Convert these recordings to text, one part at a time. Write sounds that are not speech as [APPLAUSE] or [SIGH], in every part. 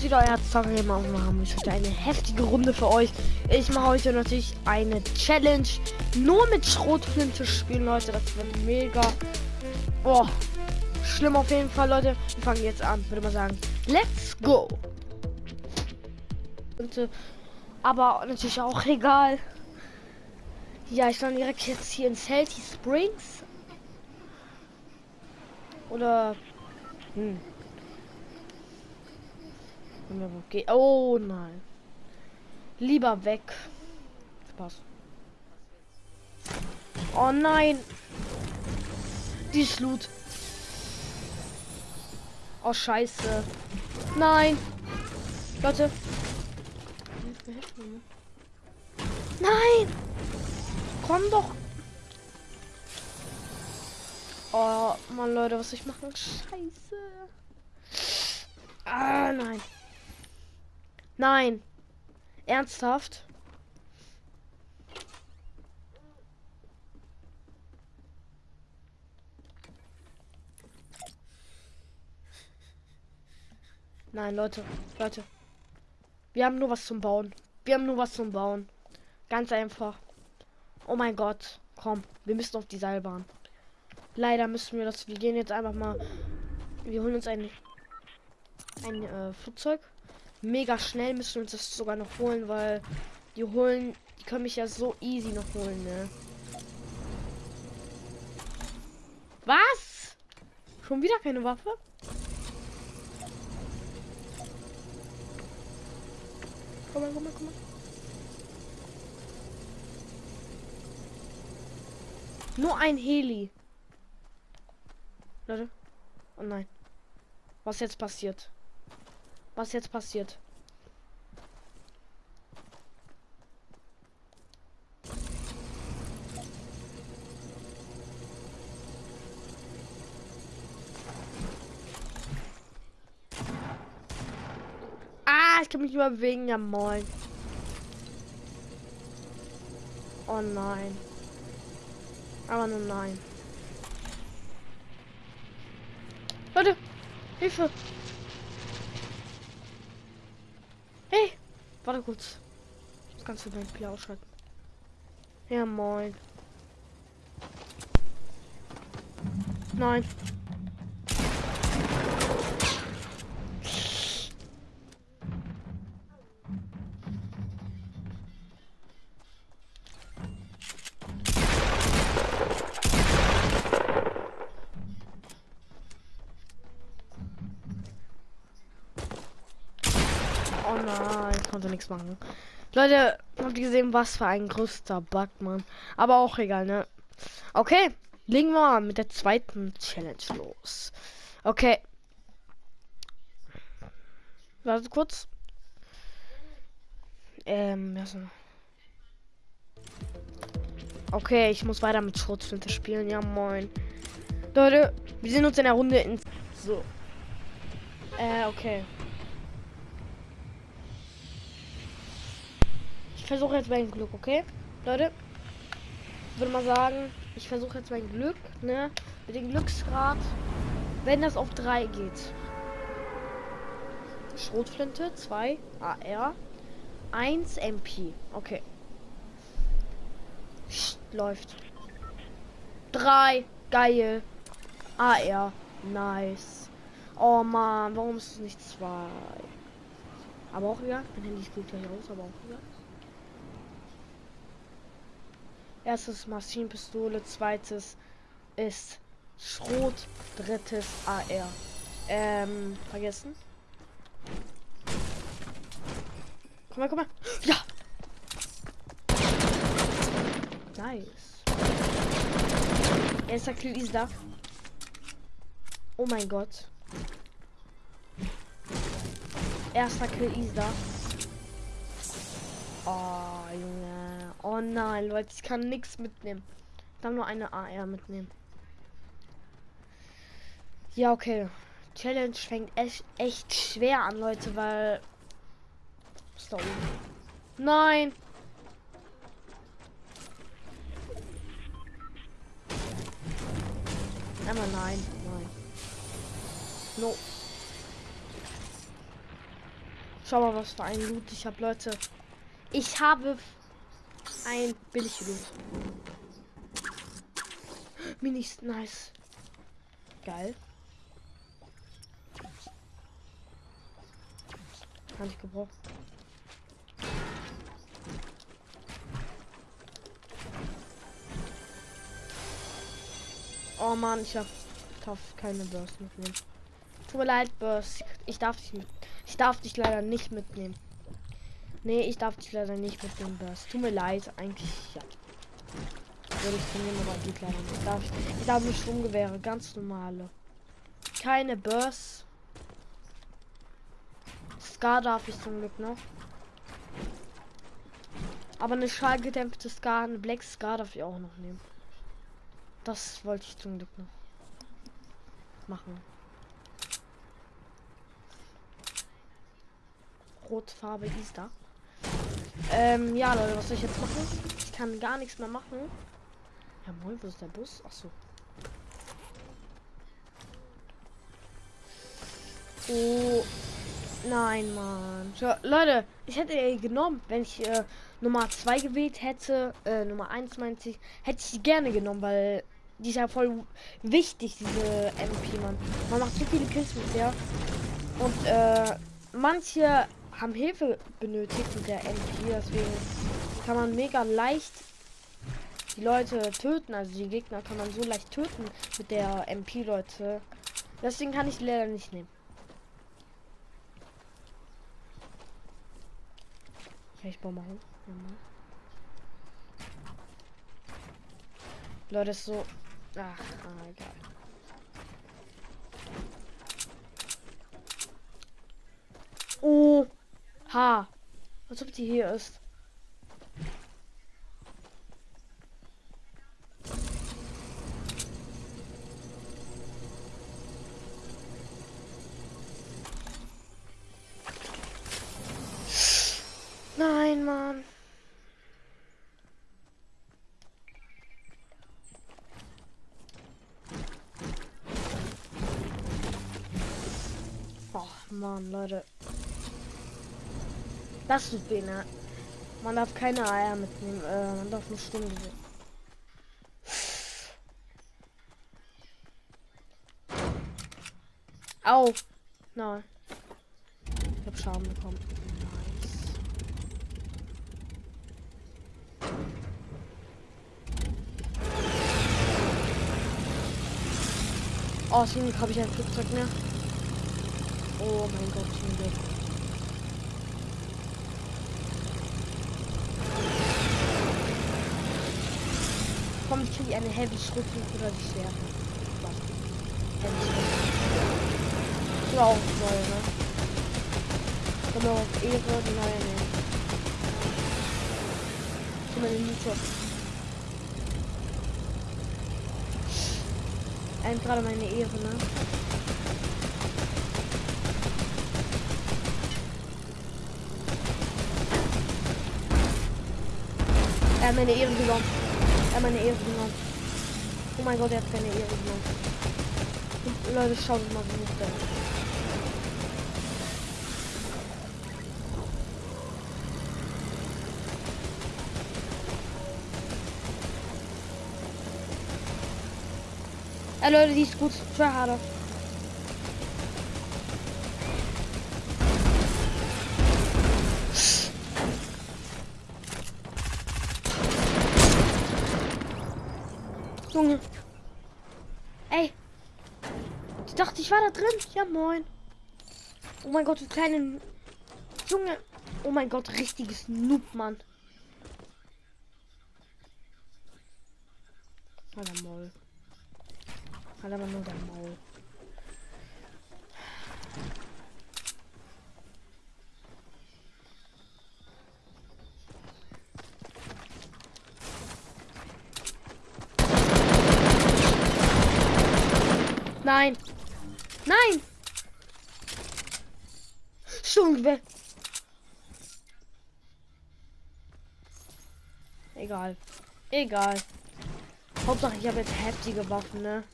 ist wieder euer Zocker und wir haben heute eine heftige Runde für euch. Ich mache heute natürlich eine Challenge nur mit Schrotflinte spielen, Leute. Das wird mega. Oh, schlimm auf jeden Fall, Leute. Wir fangen jetzt an, würde man sagen. Let's go. Aber natürlich auch egal. Ja, ich lande direkt jetzt hier in Salty Springs. Oder. Hm. Okay. Oh nein. Lieber weg. Spaß. Oh nein. Die Schlut. Oh scheiße. Nein. Leute. Nein. Komm doch. Oh, Mann, Leute, was ich machen? Scheiße. Ah, nein. Nein. Ernsthaft? Nein, Leute, Leute. Wir haben nur was zum Bauen. Wir haben nur was zum Bauen. Ganz einfach. Oh mein Gott. Komm, wir müssen auf die Seilbahn. Leider müssen wir das. Wir gehen jetzt einfach mal. Wir holen uns ein, ein äh, Flugzeug mega schnell müssen wir uns das sogar noch holen, weil die holen, die können mich ja so easy noch holen, ne? Was? Schon wieder keine Waffe? Komm mal, komm mal, komm mal. Nur ein Heli. Leute. Oh nein. Was jetzt passiert? Was jetzt passiert. Ah, ich kann mich nur bewegen, ja moin. Oh nein. Aber nur nein. Leute, Hilfe! Warte kurz. Das kannst du dein Spiel ausschalten. Ja, moin. Nein. Oh nein, ich konnte nichts machen. Leute, habt ihr gesehen, was für ein größter Bug, Mann. Aber auch egal, ne? Okay, legen wir mal mit der zweiten Challenge los. Okay. Warte kurz. Ähm, also. Okay, ich muss weiter mit Schrotflinte spielen. Ja, moin. Leute, wir sehen uns in der Runde in. So. Äh, okay. Versuche jetzt mein Glück, okay? Leute, ich würde mal sagen, ich versuche jetzt mein Glück, ne? Mit dem Glücksgrad, wenn das auf 3 geht. Schrotflinte, 2 AR, 1 MP. Okay. Läuft. 3, geil. AR, nice. Oh man, warum ist es nicht 2? Aber auch egal, mein Handy spielt gleich aus, aber auch egal. Erstes Maschinenpistole, zweites ist Schrot, drittes AR. Ähm, vergessen. Komm mal, komm mal. Ja! Nice. Erster Kill ist da. Oh mein Gott. Erster Kill ist da. Oh, Junge. Oh nein, Leute, ich kann nichts mitnehmen. Ich kann nur eine AR mitnehmen. Ja, okay. Challenge fängt echt, echt schwer an, Leute, weil. Oben. Nein! Aber nein, nein. No. Schau mal, was für ein Loot ich habe, Leute. Ich habe ein billig Loot. Minis, nice. Geil. Kann ich gebrauchen. Oh man, ich darf, darf keine Burst mitnehmen. Tut mir leid, Burst. Ich darf dich mit. Ich darf dich leider nicht mitnehmen. Nee, ich darf dich leider nicht mitnehmen, Burst. Tut mir leid, eigentlich ja. Würde ich von aber geht leider. Ich darf, ich darf nicht Sturmgewehre, ganz normale. Keine Burst. Scar darf ich zum Glück noch. Aber eine schallgedämpfte Scar, eine Black Scar darf ich auch noch nehmen. Das wollte ich zum Glück noch machen. Rotfarbe ist da. Ähm, ja, Leute, was soll ich jetzt machen? Ich kann gar nichts mehr machen. Ja, moin, wo ist der Bus? Ach so. Oh, nein, Mann. So, Leute, ich hätte genommen, wenn ich äh, Nummer 2 gewählt hätte, äh, Nummer 1 meinte ich, hätte ich sie gerne genommen, weil die ist ja voll wichtig, diese MP, man. Man macht so viele Kills mit der. Und äh, manche haben Hilfe benötigt mit der MP, deswegen kann man mega leicht die Leute töten, also die Gegner kann man so leicht töten mit der MP, Leute. Deswegen kann ich leider nicht nehmen. Ich Baum machen? Ja, Leute, ist so Ach, ah. Oh, ha. Als ob die hier ist. Nein, Mann. Mann, Leute. Das ist Bene. Man darf keine Eier mitnehmen. Äh, man darf nur Stunde sehen. Au. Nein. Ich hab Schaden bekommen. Nice. Oh, zum habe ich ein Flugzeug mehr. Oh mein Gott, zum Glück. Komm, ich kriege eine Heavy Schriftung oder die Schwere. Heavy Schriftung. auch neu, ne? Wir auf Ehre, die neue nehmen. Mal den Mythos. Ein gerade meine Ehre, ne? Hat meine Ehre genommen. Er hat meine Ehre genommen. Oh mein Gott, er hat keine Ehre genommen. Leute, schaut mal, wie ist der. Ja, Leute, die ist gut. Tryharder. Junge. Ey. Ich dachte, ich war da drin. Ja, moin. Oh mein Gott, du kleinen Junge. Oh mein Gott, richtiges Noob, Mann. Alter Maul. Alter, nur der Maul. Nein. Nein. Schon Egal. Egal. Hauptsache ich habe jetzt heftige Waffen, ne?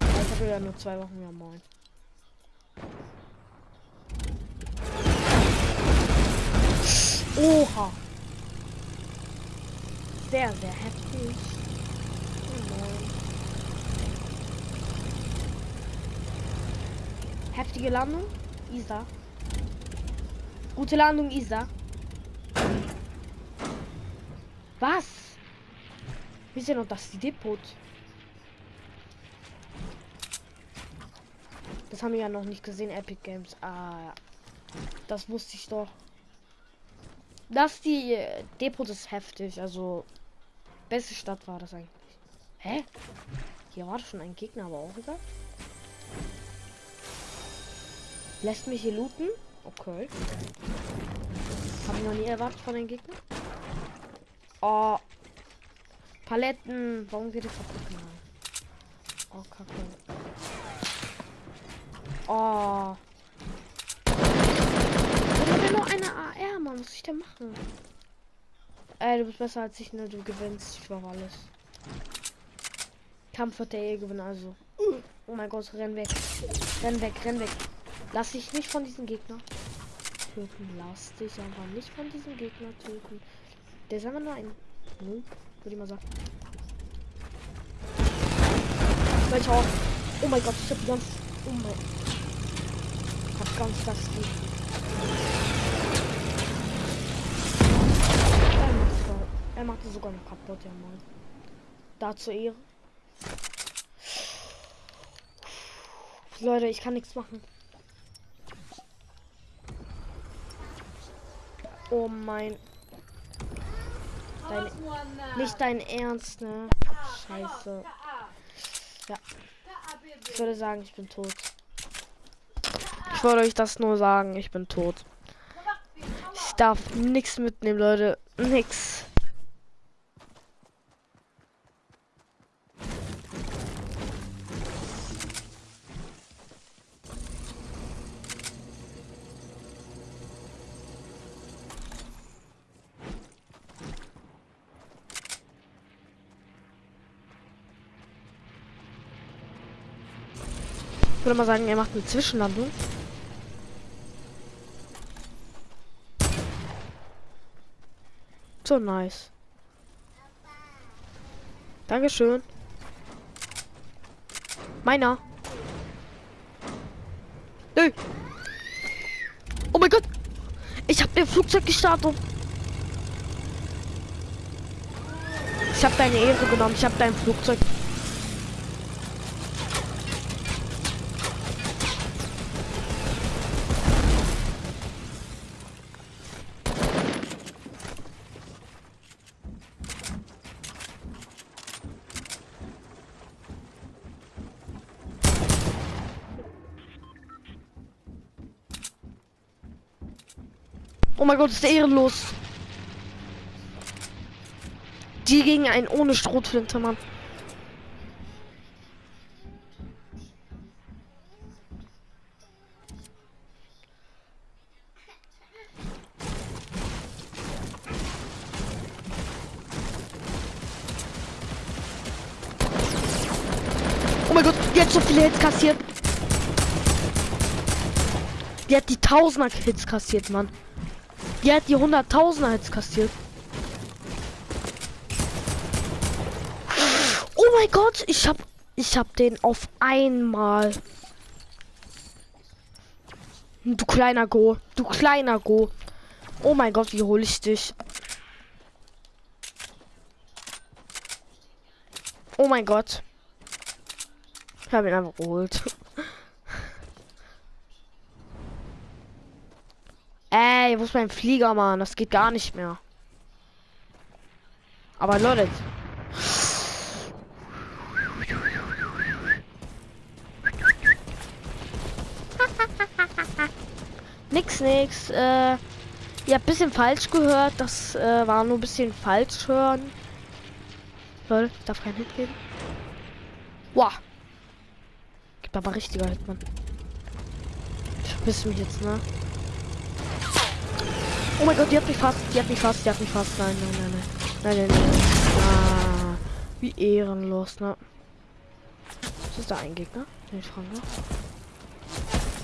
Ich habe ja nur zwei Wochen, ja moin. Oha. Sehr, sehr heftig. Oh nein. Heftige Landung. Isa. Gute Landung, Isa. Was? Ist denn noch das Depot? Das haben wir ja noch nicht gesehen, Epic Games. Ah, ja. Das wusste ich doch. Das die äh, Depot ist heftig, also beste Stadt war das eigentlich. Hä? Hier war schon ein Gegner, aber auch egal. Lässt mich hier looten? Okay. Habe ich noch nie erwartet von den Gegnern. Oh. Paletten. Warum geht es kaputt? Oh, kacke. Oh. Ich habe noch eine AR, Mann. Was muss ich denn machen? Ey, du bist besser als ich, ne? Du gewinnst. Ich war alles. Kampf wird der eh gewinnen, also. Oh mein Gott, renn weg. Renn weg, renn weg. Lass dich nicht von diesen Gegner töten. Lass dich aber nicht von diesem Gegner töten. Der ist einfach nur ein Noob, würde ich mal sagen. Welcher auch. Oh mein Gott, ich hab ganz. Oh mein. Ich hab ganz das. Er macht, er macht sogar noch kaputt, ja mal. Dazu Ehre. Leute, ich kann nichts machen. Oh mein. Dein, nicht dein Ernst, ne? Scheiße. Ja. Ich würde sagen, ich bin tot. Ich wollte euch das nur sagen, ich bin tot. Ich darf nichts mitnehmen, Leute. Nix. Würde mal sagen, er macht eine Zwischenlandung. So nice. Dankeschön. Meiner. Nö. Oh mein Gott. Ich habe ihr Flugzeug gestartet. Ich habe deine Ehre genommen. Ich habe dein Flugzeug. Mein Gott, ist der ehrenlos. Die gegen einen ohne Strohflinte, Mann. Oh mein Gott, hat so viele Hits kassiert. Die hat die Tausender Hits kassiert, Mann. Die hat die 100.000 jetzt kassiert. Oh mein Gott, ich hab, ich hab den auf einmal. Du kleiner Go, du kleiner Go. Oh mein Gott, wie hole ich dich? Oh mein Gott. Ich habe ihn einfach geholt. Ey, wo ist mein Flieger, Mann? Das geht gar nicht mehr. Aber Leute. [LAUGHS] nix, nix. Äh, ihr habt bisschen falsch gehört. Das äh, war nur ein bisschen falsch hören. Leute, darf kein Hit geben. Wow. Gibt aber richtiger Hit, Mann. Ich vermisse mich jetzt, ne? Oh mein Gott, die hat mich fast, die hat mich fast, die hat mich fast. Nein, nein, nein, nein. Nein, nein, nein. Ah, wie ehrenlos, ne? Ist da ein Gegner? Den ich frage.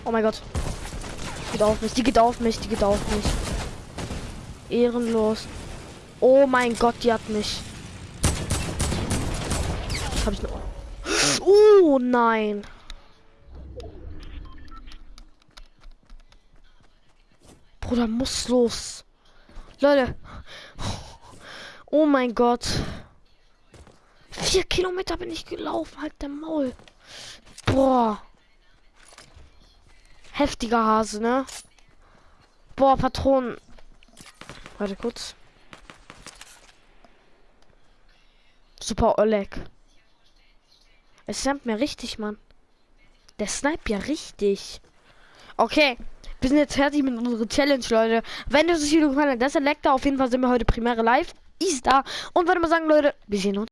Oh mein Gott. Geht auf mich, die geht auf mich, die geht auf mich. ehrenlos. Oh mein Gott, die hat mich. Hab ich noch? Oh nein. Bruder, muss los. Leute. Oh mein Gott. Vier Kilometer bin ich gelaufen, halt der Maul. Boah. Heftiger Hase, ne? Boah, Patronen. Warte kurz. Super Oleg. Es sniped mir richtig, Mann. Der sniped ja richtig. Okay. Wir sind jetzt fertig mit unserer Challenge, Leute. Wenn euch das Video gefallen hat, das Elektra. Auf jeden Fall sind wir heute Primäre live. Ist da. Und würde mal sagen, Leute, wir sehen uns.